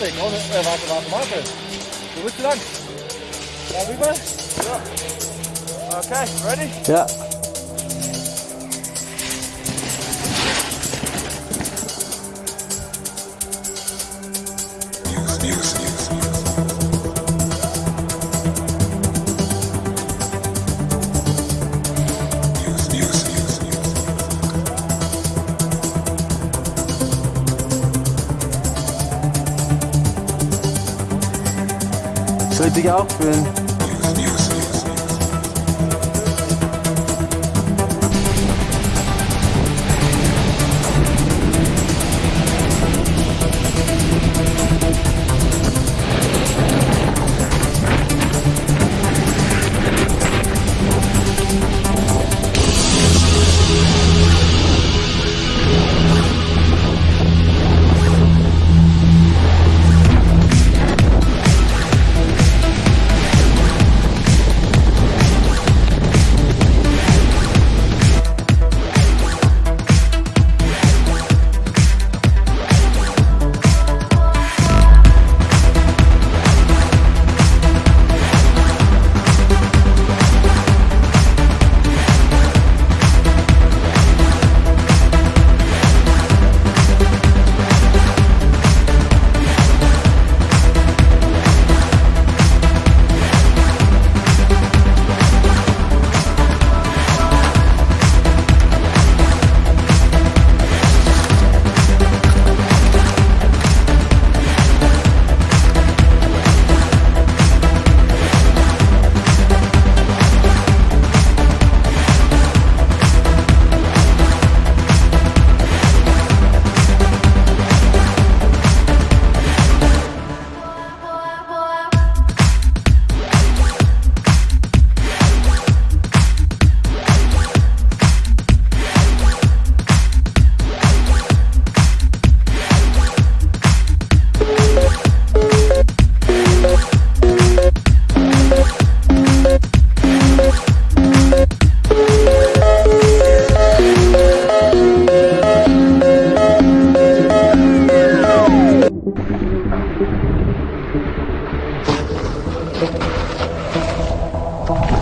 warte, warte, warte. Wo willst du lang? Da rüber? Ja. Okay, ready? Ja. Dich auch fühlen? Thank you.